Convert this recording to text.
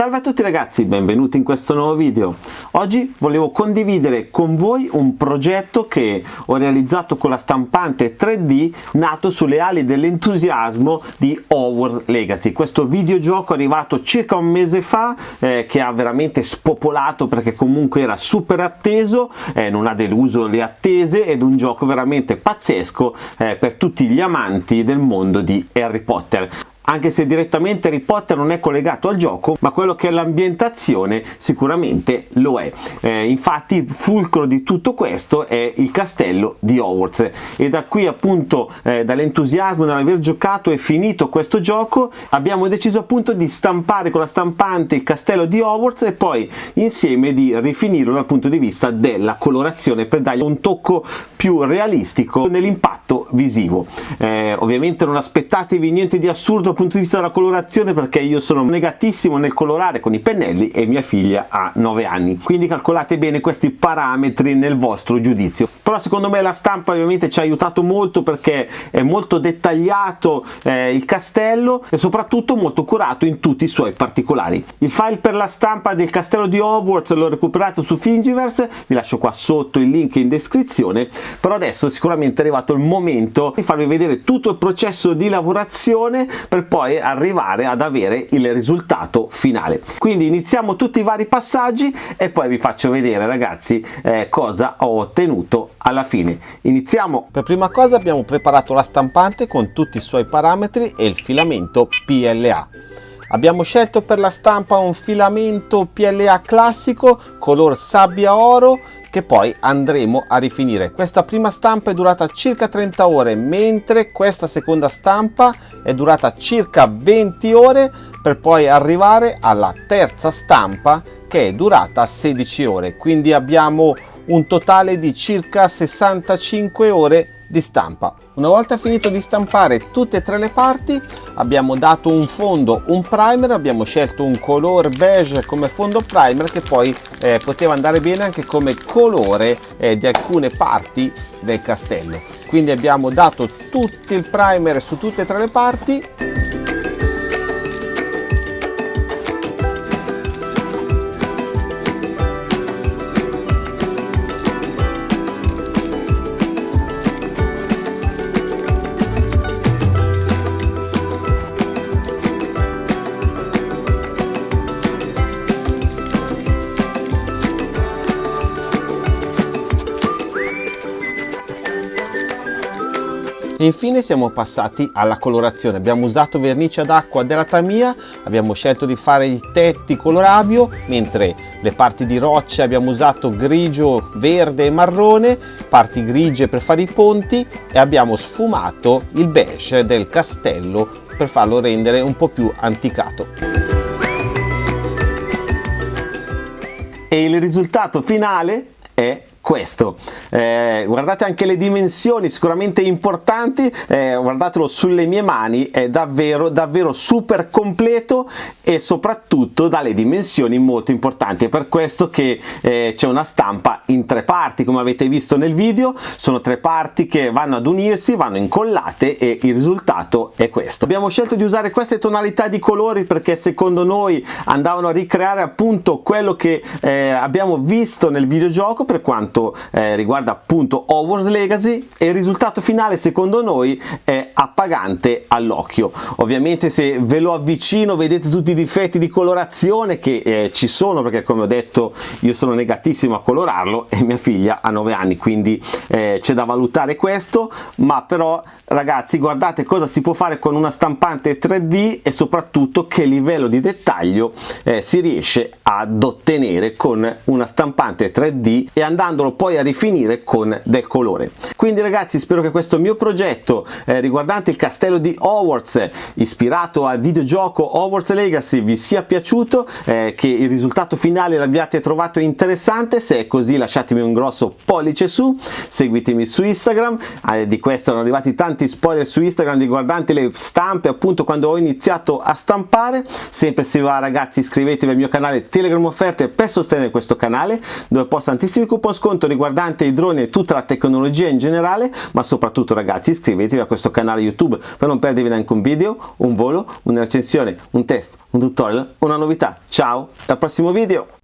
Salve a tutti ragazzi, benvenuti in questo nuovo video. Oggi volevo condividere con voi un progetto che ho realizzato con la stampante 3D nato sulle ali dell'entusiasmo di Hogwarts Legacy. Questo videogioco è arrivato circa un mese fa eh, che ha veramente spopolato perché comunque era super atteso, eh, non ha deluso le attese ed un gioco veramente pazzesco eh, per tutti gli amanti del mondo di Harry Potter anche se direttamente Harry Potter non è collegato al gioco ma quello che è l'ambientazione sicuramente lo è. Eh, infatti il fulcro di tutto questo è il castello di Hogwarts. E da qui appunto eh, dall'entusiasmo nell'aver giocato e finito questo gioco abbiamo deciso appunto di stampare con la stampante il castello di Hogwarts e poi insieme di rifinirlo dal punto di vista della colorazione per dargli un tocco più realistico nell'impatto visivo. Eh, ovviamente non aspettatevi niente di assurdo punto di vista della colorazione perché io sono negatissimo nel colorare con i pennelli e mia figlia ha 9 anni. Quindi calcolate bene questi parametri nel vostro giudizio. Però secondo me la stampa ovviamente ci ha aiutato molto perché è molto dettagliato eh, il castello e soprattutto molto curato in tutti i suoi particolari. Il file per la stampa del castello di Hogwarts l'ho recuperato su Thingiverse vi lascio qua sotto il link in descrizione però adesso sicuramente è arrivato il momento di farvi vedere tutto il processo di lavorazione per poi arrivare ad avere il risultato finale. Quindi iniziamo tutti i vari passaggi e poi vi faccio vedere ragazzi eh, cosa ho ottenuto alla fine. Iniziamo. Per prima cosa abbiamo preparato la stampante con tutti i suoi parametri e il filamento PLA Abbiamo scelto per la stampa un filamento PLA classico color sabbia oro che poi andremo a rifinire. Questa prima stampa è durata circa 30 ore mentre questa seconda stampa è durata circa 20 ore per poi arrivare alla terza stampa che è durata 16 ore quindi abbiamo un totale di circa 65 ore di stampa. Una volta finito di stampare tutte e tre le parti abbiamo dato un fondo, un primer, abbiamo scelto un color beige come fondo primer che poi eh, poteva andare bene anche come colore eh, di alcune parti del castello. Quindi abbiamo dato tutto il primer su tutte e tre le parti e infine siamo passati alla colorazione. Abbiamo usato vernice ad acqua della Tamiya abbiamo scelto di fare i tetti colorabio mentre le parti di roccia abbiamo usato grigio verde e marrone parti grigie per fare i ponti e abbiamo sfumato il beige del castello per farlo rendere un po' più anticato. E il risultato finale è questo. Eh, guardate anche le dimensioni sicuramente importanti eh, guardatelo sulle mie mani è davvero davvero super completo e soprattutto dalle dimensioni molto importanti. È per questo che eh, c'è una stampa in tre parti come avete visto nel video. Sono tre parti che vanno ad unirsi vanno incollate e il risultato è questo. Abbiamo scelto di usare queste tonalità di colori perché secondo noi andavano a ricreare appunto quello che eh, abbiamo visto nel videogioco per quanto quanto eh, riguarda appunto Hogwarts Legacy e il risultato finale secondo noi è appagante all'occhio. Ovviamente se ve lo avvicino vedete tutti i difetti di colorazione che eh, ci sono perché come ho detto io sono negatissimo a colorarlo e mia figlia ha 9 anni quindi eh, c'è da valutare questo. Ma però ragazzi guardate cosa si può fare con una stampante 3D e soprattutto che livello di dettaglio eh, si riesce ad ottenere con una stampante 3D e andandolo poi a rifinire con del colore. Quindi ragazzi spero che questo mio progetto eh, riguardante il castello di Hogwarts ispirato al videogioco Hogwarts Legacy vi sia piaciuto eh, che il risultato finale l'abbiate trovato interessante. Se è così lasciatemi un grosso pollice su seguitemi su Instagram. Eh, di questo erano arrivati tanti tanti spoiler su Instagram riguardanti le stampe appunto quando ho iniziato a stampare. Sempre se va ragazzi iscrivetevi al mio canale Telegram offerte per sostenere questo canale dove posto tantissimi coupon sconti racconto riguardante i droni e tutta la tecnologia in generale, ma soprattutto ragazzi iscrivetevi a questo canale YouTube per non perdervi neanche un video, un volo, una recensione, un test, un tutorial, una novità. Ciao, al prossimo video!